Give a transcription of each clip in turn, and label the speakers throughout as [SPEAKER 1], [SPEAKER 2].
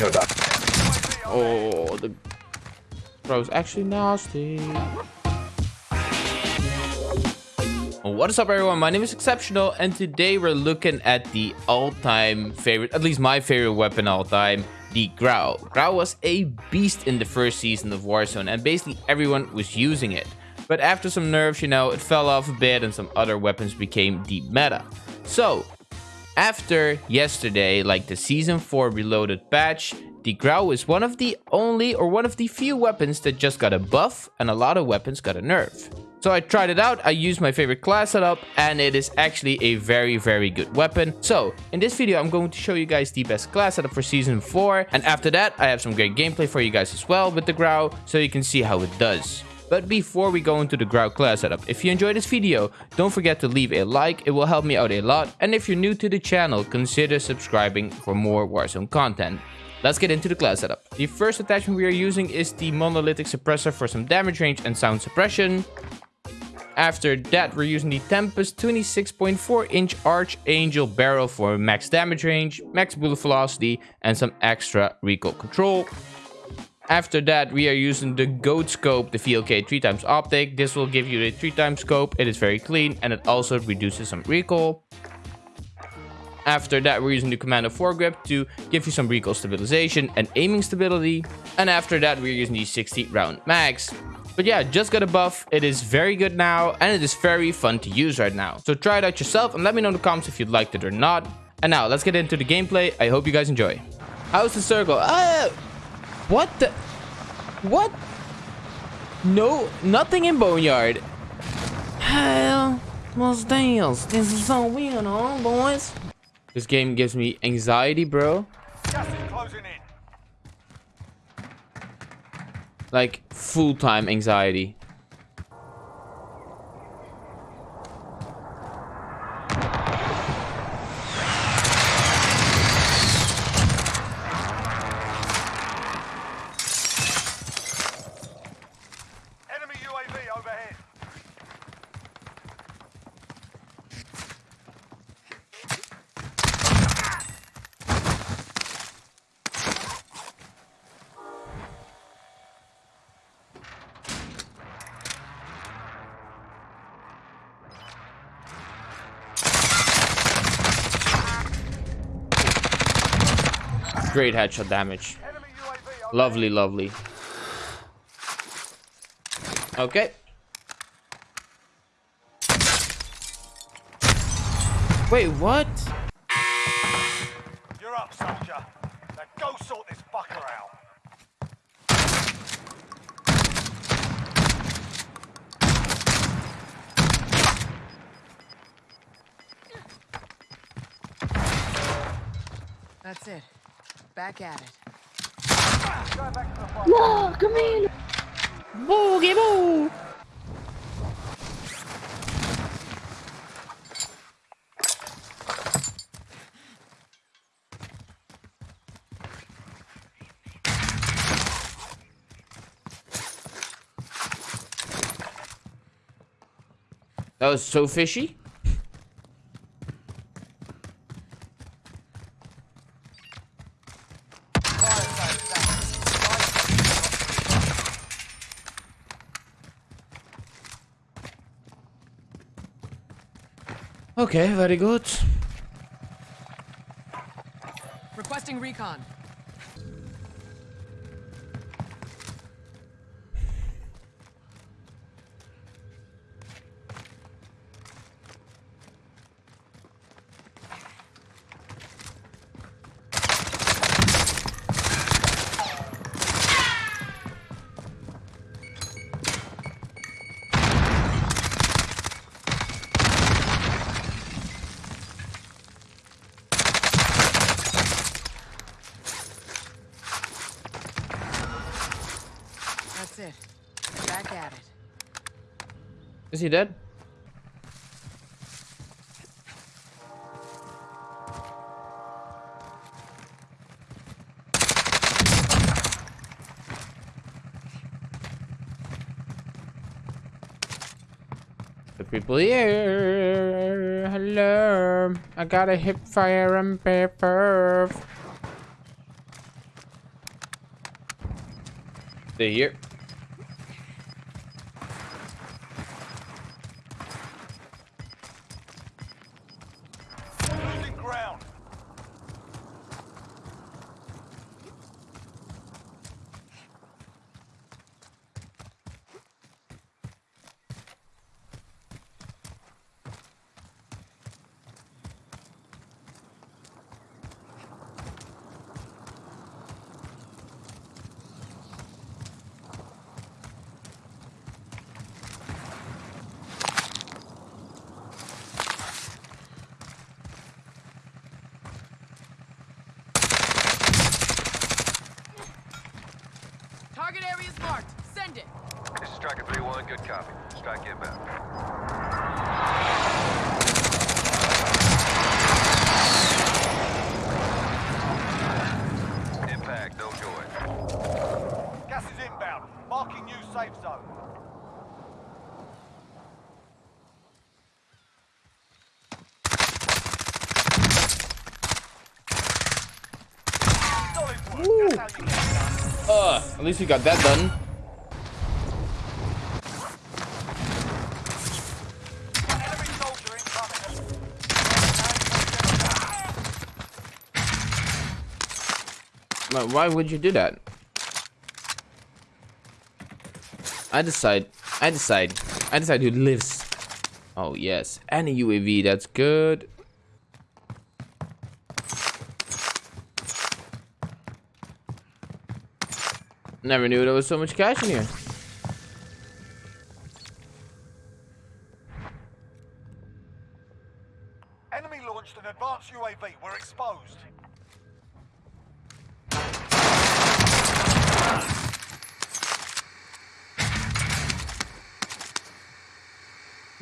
[SPEAKER 1] No die.
[SPEAKER 2] Oh, the bro's actually nasty. What is up everyone, my name is Exceptional and today we're looking at the all-time favorite, at least my favorite weapon all time, the Grau. Grau was a beast in the first season of Warzone and basically everyone was using it. But after some nerfs, you know, it fell off a bit and some other weapons became the meta. So, after yesterday, like the Season 4 Reloaded patch, the Grau is one of the only or one of the few weapons that just got a buff and a lot of weapons got a nerf. So I tried it out, I used my favorite class setup, and it is actually a very, very good weapon. So, in this video, I'm going to show you guys the best class setup for Season 4, and after that, I have some great gameplay for you guys as well with the Grau, so you can see how it does. But before we go into the Grau class setup, if you enjoyed this video, don't forget to leave a like, it will help me out a lot, and if you're new to the channel, consider subscribing for more Warzone content. Let's get into the class setup. The first attachment we are using is the monolithic suppressor for some damage range and sound suppression. After that, we're using the Tempest 26.4 inch Archangel barrel for max damage range, max bullet velocity, and some extra recoil control. After that, we are using the Goat Scope, the VLK 3 times optic. This will give you the 3 times scope. It is very clean and it also reduces some recoil. After that, we're using the Commando foregrip to give you some recoil stabilization and aiming stability. And after that, we're using the 60 round mags. But yeah, just got a buff. It is very good now and it is very fun to use right now. So try it out yourself and let me know in the comments if you liked it or not. And now let's get into the gameplay. I hope you guys enjoy. How's the circle? Uh, what the? What? No, nothing in Boneyard. Hell, what's deals? This is so weird, huh, boys? This game gives me anxiety, bro. Like, full-time anxiety.
[SPEAKER 3] Enemy UAV overhead.
[SPEAKER 2] Great headshot damage.
[SPEAKER 3] Enemy UAV overhead.
[SPEAKER 2] Lovely, lovely. Okay. Wait, what?
[SPEAKER 3] You're up, soldier. Now go sort this fucker out.
[SPEAKER 4] That's it. Back at it.
[SPEAKER 3] Going back to the fight.
[SPEAKER 5] Whoa, come in.
[SPEAKER 2] Boogie boo! That was so fishy. Okay, very good.
[SPEAKER 4] Requesting recon. That's it. Back at it.
[SPEAKER 2] Is he dead? The people here. Hello. I got a hip fire and paper. Stay here.
[SPEAKER 4] Marked. It.
[SPEAKER 1] This is Striker 3-1, good copy. Strike inbound. Impact, no joy.
[SPEAKER 3] Gas is inbound. Marking new safe zone. Solid work. That's how you get it done.
[SPEAKER 2] Uh, at least we got that done. Why- would you do that? I decide. I decide. I decide who lives. Oh yes, and a UAV. That's good. Never knew there was so much cash in here.
[SPEAKER 3] Enemy launched an advanced UAV. We're exposed.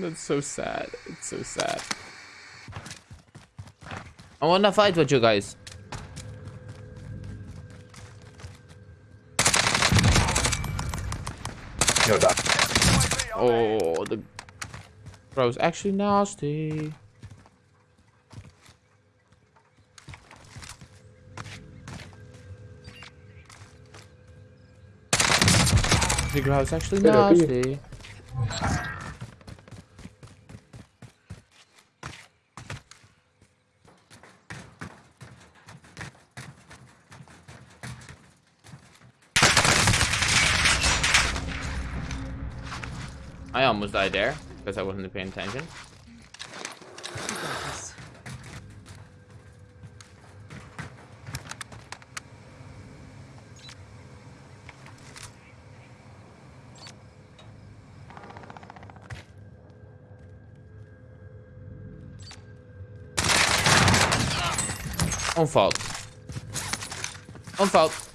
[SPEAKER 2] That's so sad. It's so sad. I wanna fight with you guys.
[SPEAKER 3] UAV overhead.
[SPEAKER 2] Oh, the bro's actually nasty. The Grau's actually nasty. I almost died there because I wasn't paying attention.
[SPEAKER 4] You got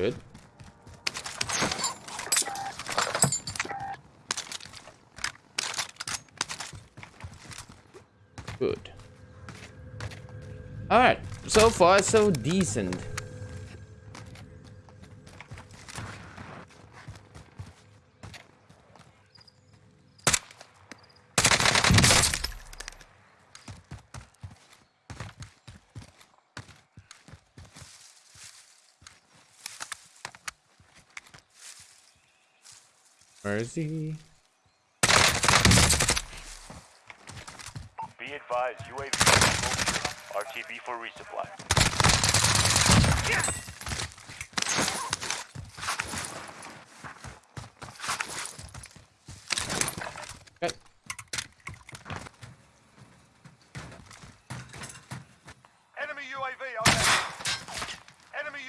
[SPEAKER 2] Good. Good. Alright, so far so decent. Where is he?
[SPEAKER 5] Be advised, UAV RTB for resupply.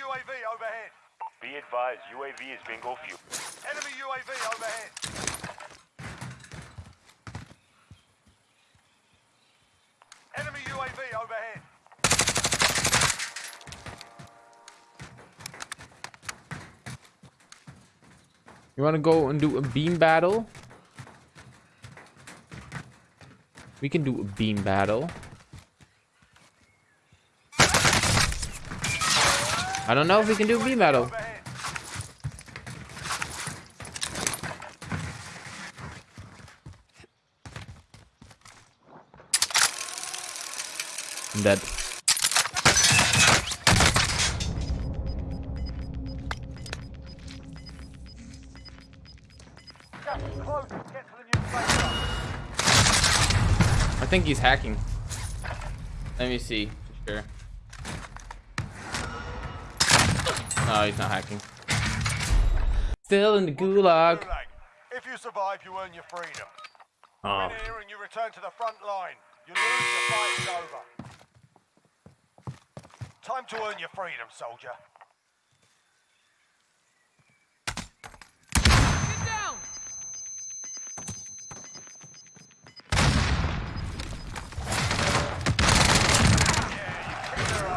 [SPEAKER 3] UAV overhead.
[SPEAKER 5] Be advised, UAV is bingo fuel.
[SPEAKER 3] Enemy UAV overhead. Enemy UAV overhead.
[SPEAKER 2] You want to go and do a beam battle? We can do a beam battle. I don't know if we can do beam battle.
[SPEAKER 3] Overhead.
[SPEAKER 2] I'm dead.
[SPEAKER 3] Gas is close. Get to the new safe zone.
[SPEAKER 2] I think he's hacking. Let me see for sure. No, he's not hacking. Still in the gulag.
[SPEAKER 3] If you survive, you earn your freedom.
[SPEAKER 2] Oh.
[SPEAKER 3] Win here and you return to the front line. You lose, your fight is over. Time to earn your freedom, soldier.
[SPEAKER 4] Get down!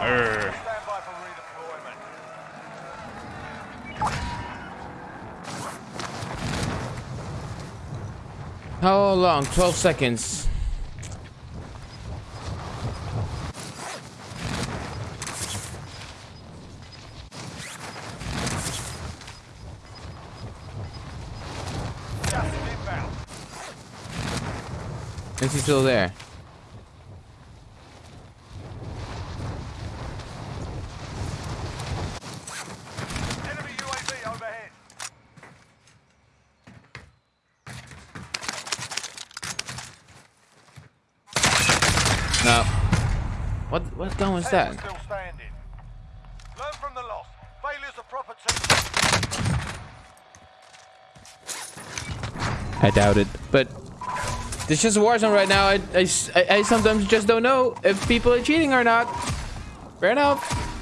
[SPEAKER 2] Arr.
[SPEAKER 3] Stand by for redeployment.
[SPEAKER 2] How long? 12 seconds.
[SPEAKER 3] Gas is inbound.
[SPEAKER 2] Is he still there?
[SPEAKER 3] Enemy UAV overhead.
[SPEAKER 2] No. What what gun was that?
[SPEAKER 3] Still standing. Learn from the loss. Failure's a proper.
[SPEAKER 2] I doubt it. But it's just Warzone right now. I, I- I sometimes just don't know if people are cheating or not. Fair enough.